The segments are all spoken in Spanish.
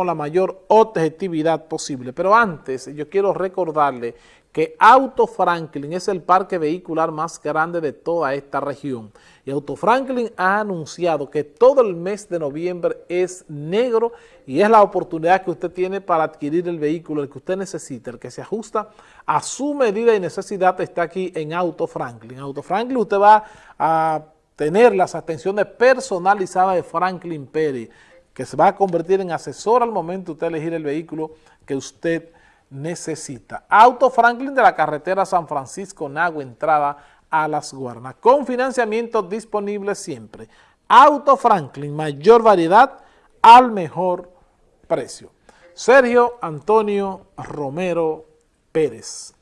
con la mayor objetividad posible. Pero antes, yo quiero recordarle que Auto Franklin es el parque vehicular más grande de toda esta región. Y Auto Franklin ha anunciado que todo el mes de noviembre es negro y es la oportunidad que usted tiene para adquirir el vehículo, el que usted necesita, el que se ajusta a su medida y necesidad está aquí en Auto Franklin. Auto Franklin usted va a tener las atenciones personalizadas de Franklin Pérez, que se va a convertir en asesor al momento de usted elegir el vehículo que usted necesita. Auto Franklin de la carretera San Francisco Nago, entrada a Las Guarnas, con financiamiento disponible siempre. Auto Franklin, mayor variedad al mejor precio. Sergio Antonio Romero Pérez.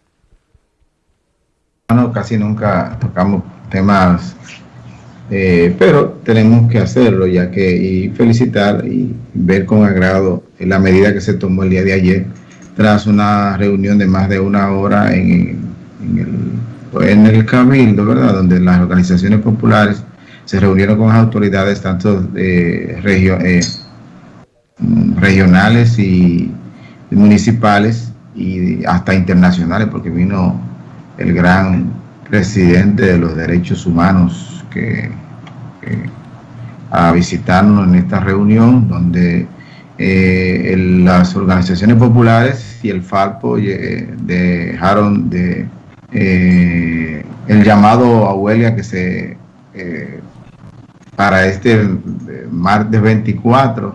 No, casi nunca tocamos temas, eh, pero tenemos que hacerlo ya que y felicitar y ver con agrado la medida que se tomó el día de ayer tras una reunión de más de una hora en, el, en el Cabildo, ¿verdad? Donde las organizaciones populares se reunieron con las autoridades tanto eh, regionales y municipales y hasta internacionales, porque vino el gran presidente de los derechos humanos a visitarnos en esta reunión, donde eh, las organizaciones populares y el Falpo eh, dejaron de eh, el llamado a huelga que se para este martes 24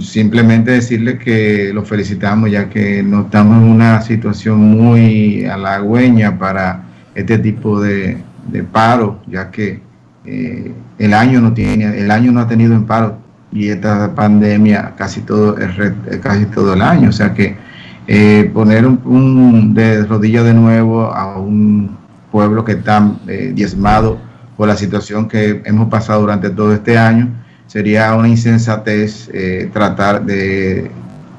simplemente decirle que lo felicitamos ya que no estamos en una situación muy halagüeña para este tipo de, de paro ya que el año no tiene el año no ha tenido en paro y esta pandemia casi todo, casi todo el año. O sea que eh, poner un, de rodillas de nuevo a un pueblo que está eh, diezmado por la situación que hemos pasado durante todo este año, sería una insensatez eh, tratar de,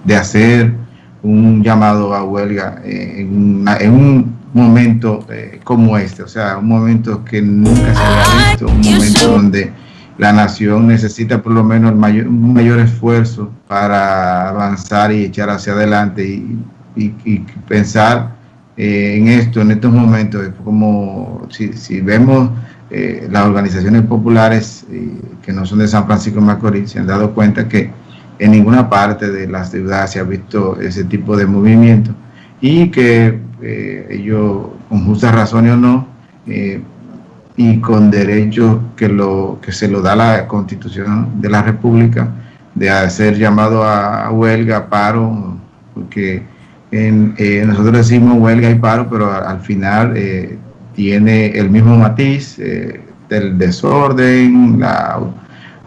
de, hacer un llamado a huelga en un momento como este, o sea, un momento que nunca se había visto, un momento donde la nación necesita por lo menos un mayor esfuerzo para avanzar y echar hacia adelante y, pensar eh, en esto, en estos momentos, como si, vemos eh, las organizaciones populares eh, que no son de San Francisco de Macorís, se han dado cuenta que en ninguna parte de la ciudad se ha visto ese tipo de movimiento y que ellos, con justa razón o no, y con derecho que, lo, que se lo da la Constitución de la República de hacer llamado a, huelga, paro, porque eh, nosotros decimos huelga y paro, pero al, final eh, tiene el mismo matiz eh, del desorden,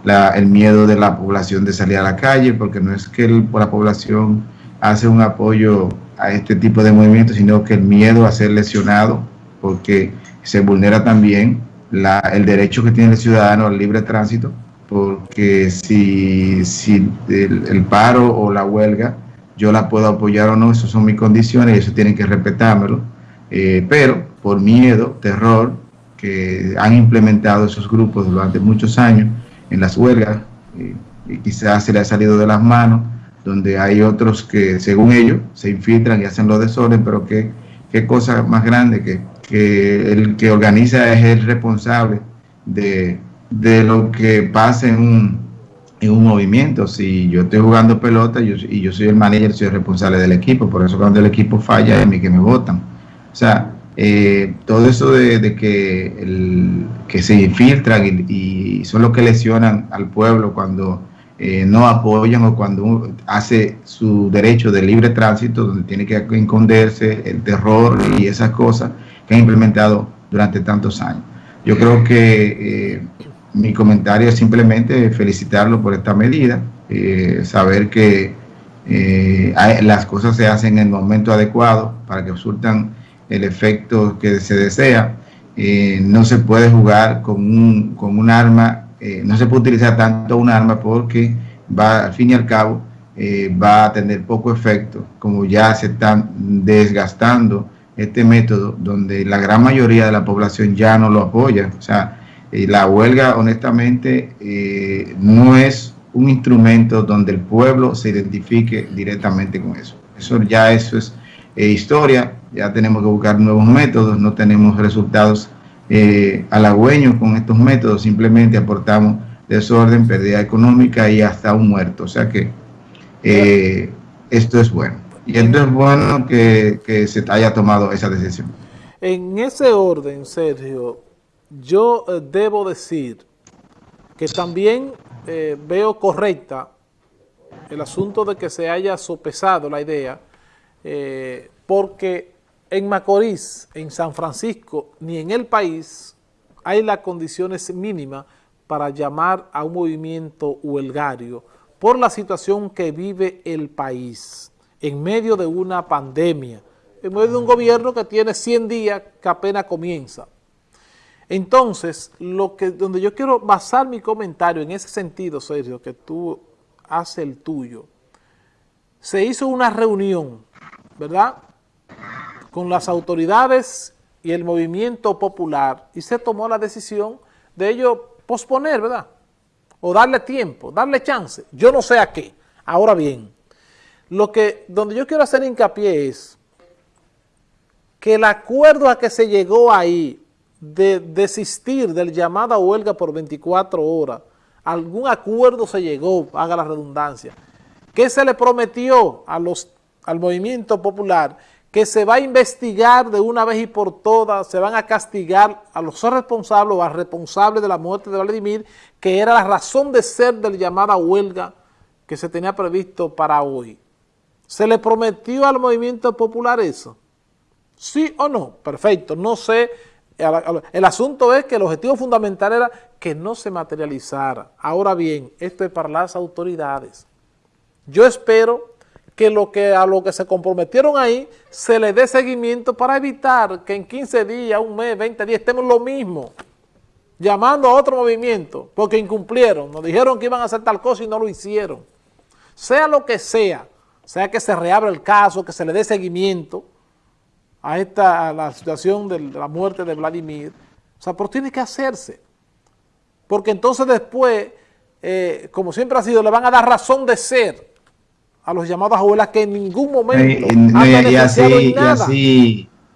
el miedo de la población de salir a la calle, porque no es que la población hace un apoyo a este tipo de movimientos, sino que el miedo a ser lesionado, porque se vulnera también el derecho que tiene el ciudadano al libre tránsito, porque si, si el, paro o la huelga yo la puedo apoyar o no, esas son mis condiciones y eso tienen que respetármelo, eh, pero por miedo, terror, que han implementado esos grupos durante muchos años en las huelgas, eh, y quizás se le ha salido de las manos, donde hay otros que según ellos se infiltran y hacen los desorden, pero qué, qué cosa más grande que que el que organiza es el responsable de, lo que pasa en un, en un movimiento. Si yo estoy jugando pelota y yo soy el manager, soy el responsable del equipo, por eso cuando el equipo falla es mí que me votan. O sea, eh, todo eso de, que, el, que se infiltran y, son los que lesionan al pueblo cuando eh, no apoyan o cuando hace su derecho de libre tránsito, donde tiene que esconderse el terror y esas cosas, que ha implementado durante tantos años. Yo creo que eh, mi comentario es simplemente felicitarlo por esta medida, eh, saber que las cosas se hacen en el momento adecuado para que surtan el efecto que se desea. no se puede jugar con un, con un arma, no se puede utilizar tanto un arma porque va, al fin y al cabo, va a tener poco efecto, como ya se están desgastando este método donde la gran mayoría de la población ya no lo apoya. O sea, la huelga honestamente eh, no es un instrumento donde el pueblo se identifique directamente con eso. Eso ya eso es eh, historia, ya tenemos que buscar nuevos métodos, no tenemos resultados eh, halagüeños con estos métodos, simplemente aportamos desorden, pérdida económica y hasta un muerto. O sea que eh, esto es bueno. Y esto es bueno que, que se haya tomado esa decisión. En ese orden, Sergio, yo eh, debo decir que también eh, veo correcta el asunto de que se haya sopesado la idea, porque en Macorís, en San Francisco, ni en el país hay las condiciones mínimas para llamar a un movimiento huelgario por la situación que vive el país en medio de una pandemia, en medio de un gobierno que tiene 100 días que apenas comienza. Entonces, lo que, donde yo quiero basar mi comentario en ese sentido, Sergio, que tú haces el tuyo, se hizo una reunión, ¿verdad?, con las autoridades y el movimiento popular y se tomó la decisión de ello posponer, ¿verdad?, o darle tiempo, darle chance, yo no sé a qué. Ahora bien, lo que, donde yo quiero hacer hincapié es que el acuerdo a que se llegó ahí de desistir del llamada huelga por 24 horas, algún acuerdo se llegó, haga la redundancia, que se le prometió a al movimiento popular que se va a investigar de una vez y por todas, se van a castigar a los responsables o al responsable de la muerte de Vladimir, que era la razón de ser de la llamada huelga que se tenía previsto para hoy. ¿Se le prometió al movimiento popular eso? ¿Sí o no? Perfecto, no sé. El asunto es que el objetivo fundamental era que no se materializara. Ahora bien, esto es para las autoridades. Yo espero que, lo que a lo que se comprometieron ahí se le dé seguimiento para evitar que en 15 días, un mes, 20 días estemos lo mismo, llamando a otro movimiento, porque incumplieron, nos dijeron que iban a hacer tal cosa y no lo hicieron. Sea lo que sea, sea que se reabra el caso, que se le dé seguimiento a, esta, la situación de la muerte de Vladimir, o sea, pero tiene que hacerse, porque entonces después, eh, como siempre ha sido, le van a dar razón de ser a los llamados abuelas que en ningún momento han y, así, nada.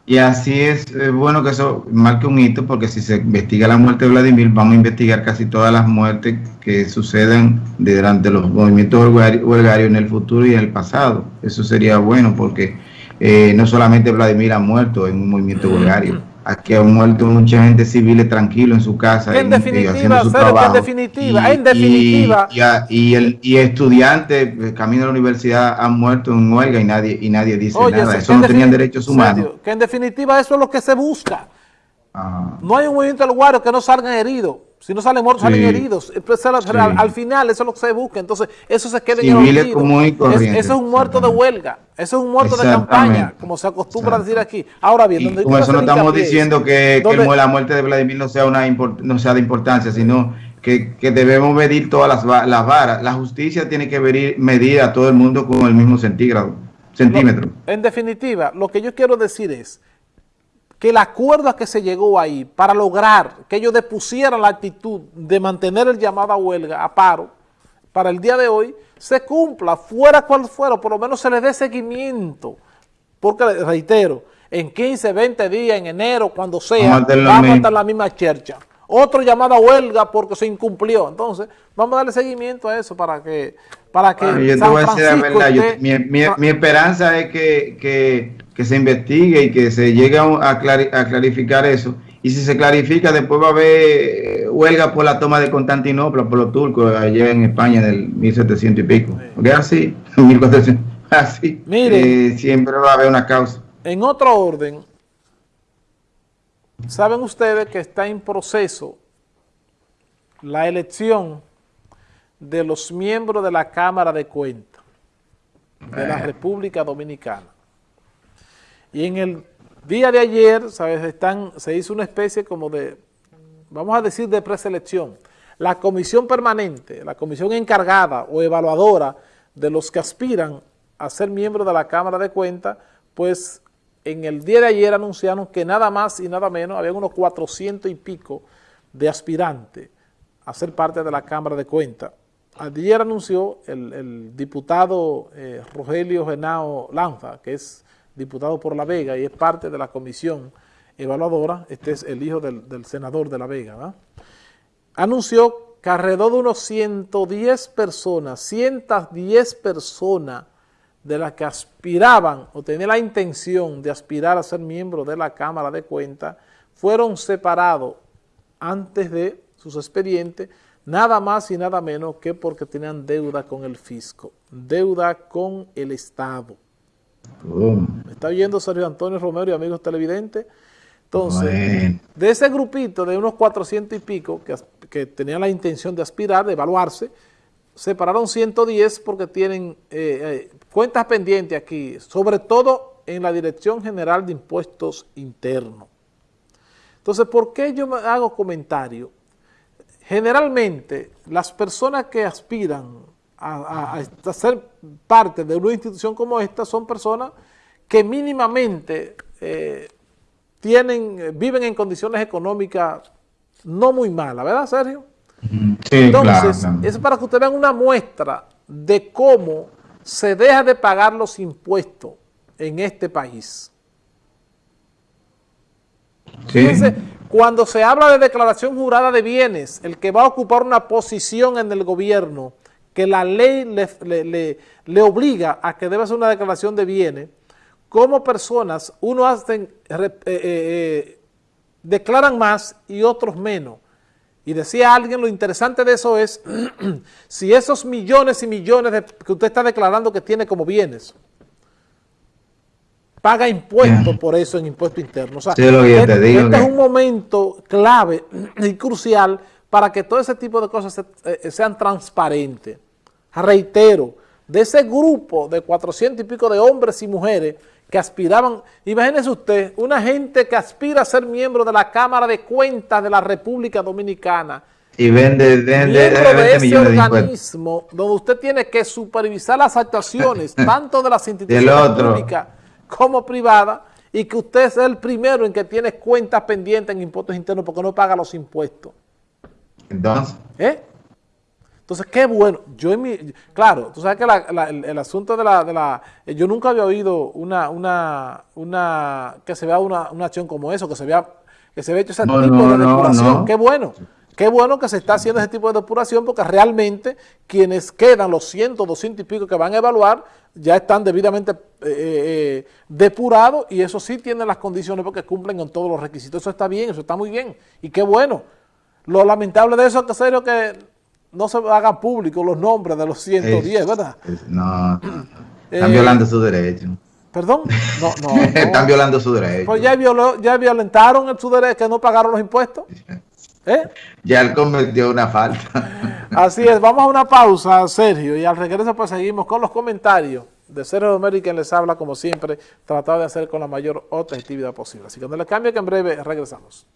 Y así, es bueno que eso marque un hito porque si se investiga la muerte de Vladimir, vamos a investigar casi todas las muertes que suceden durante los movimientos huelgarios en el futuro y en el pasado. Eso sería bueno porque eh, no solamente Vladimir ha muerto en un movimiento huelgario Aquí ha muerto mucha gente civil tranquilo en su casa. En, definitiva, su en definitiva, y, en definitiva. Y, el, y estudiantes, eh, camino a la universidad, han muerto en huelga y nadie, y nadie dice nada. Eso no tenían derechos humanos. que en definitiva eso es lo que se busca. Ah. No hay un movimiento del guario que no salgan heridos. Si no salen muertos, salen heridos. al, final, eso es lo que se busca. Entonces, eso se queda en el olvido. eso es un muerto de huelga. Eso es un muerto de campaña, como se acostumbra a decir aquí. Ahora bien, donde con eso no estamos diciendo que, la muerte de Vladimir no sea, una no sea de importancia, sino que, debemos medir todas las, las, varas. La justicia tiene que medir, medir a todo el mundo con el mismo centígrado, centímetro. en definitiva, lo que yo quiero decir es que el acuerdo a que se llegó ahí para lograr que ellos depusieran la actitud de mantener el llamado a huelga, a paro, para el día de hoy, se cumpla, fuera cual fuera, por lo menos se le dé seguimiento. Porque, reitero, en 15, 20 días, en enero, cuando sea, vamos a estar en la misma chercha. Otro llamado a huelga porque se incumplió. Entonces, vamos a darle seguimiento a eso para que... Para que mi, esperanza es que que se investigue y que se llegue a, clarificar eso. Y si se clarifica, después va a haber eh, huelga por la toma de Constantinopla por los turcos allá en España del 1700 y pico. Porque así, 1400, así, Mire, eh, siempre va a haber una causa. En otro orden, saben ustedes que está en proceso la elección de los miembros de la Cámara de Cuentas de la República Dominicana. Y en el día de ayer, ¿sabes? Están, se hizo una especie como de, vamos a decir, de preselección. La comisión permanente, la comisión encargada o evaluadora de los que aspiran a ser miembros de la Cámara de Cuentas, pues en el día de ayer anunciaron que nada más y nada menos, había unos 400 y pico de aspirantes a ser parte de la Cámara de Cuentas. ayer anunció el, diputado eh, Rogelio Genao Lanza, que es diputado por La Vega y es parte de la comisión evaluadora, este es el hijo del, senador de La Vega, anunció que alrededor de unos 110 personas, 110 personas de las que aspiraban o tenían la intención de aspirar a ser miembro de la Cámara de Cuentas, fueron separados antes de sus expedientes, nada más y nada menos que porque tenían deuda con el fisco, deuda con el Estado. ¿Me está oyendo Sergio Antonio Romero y amigos televidentes? Entonces, de ese grupito de unos 400 y pico que, que tenían la intención de aspirar, de evaluarse, separaron 110 porque tienen eh, eh, cuentas pendientes aquí, sobre todo en la Dirección General de Impuestos Internos. Entonces, ¿por qué yo me hago comentario? Generalmente, las personas que aspiran a, ser parte de una institución como esta son personas que mínimamente eh, tienen, viven en condiciones económicas no muy malas, ¿verdad, Sergio? Entonces, es para que ustedes vean una muestra de cómo se deja de pagar los impuestos en este país. Fíjense, cuando se habla de declaración jurada de bienes, el que va a ocupar una posición en el gobierno, que la ley le, obliga a que debe hacer una declaración de bienes, como personas, uno hacen, eh, eh, eh, declaran más y otros menos. Y decía alguien, lo interesante de eso es, si esos millones y millones de, que usted está declarando que tiene como bienes, paga impuestos por eso en impuesto interno. O sea, este, es un momento clave y crucial para que todo ese tipo de cosas eh, sean transparentes. Reitero, de ese grupo de 400 y pico de hombres y mujeres que aspiraban, imagínese usted, una gente que aspira a ser miembro de la Cámara de Cuentas de la República Dominicana, y vende, vende, miembro de ese organismo donde usted tiene que supervisar las actuaciones tanto de las instituciones públicas como privadas y que usted es el primero en que tiene cuentas pendientes en impuestos internos porque no paga los impuestos. Entonces. ¿Eh? Entonces, qué bueno. Yo en mi, claro, tú sabes que el, asunto de la, de la, yo nunca había oído una, una, una, que se vea una, una acción como eso, que se vea, que se vea hecho ese tipo de depuración. Qué bueno. Qué bueno que se está haciendo ese tipo de depuración porque realmente quienes quedan, los 100, 200 y pico que van a evaluar, ya están debidamente eh, eh, eh, depurados y eso sí tiene las condiciones porque cumplen con todos los requisitos. Eso está bien, eso está muy bien y qué bueno. Lo lamentable de eso es que serio que no se hagan públicos los nombres de los 110, ¿verdad? no, están violando su derecho. ¿Perdón? No, no. están violando su derecho. Pues ya, violó, ya violentaron su derecho, que no pagaron los impuestos. ¿Eh? Ya él cometió una falta. Así es, vamos a una pausa, Sergio, y al regreso pues seguimos con los comentarios de Sergio Romero y quien les habla, como siempre, tratado de hacer con la mayor objetividad posible. Así que no le cambie que en breve regresamos.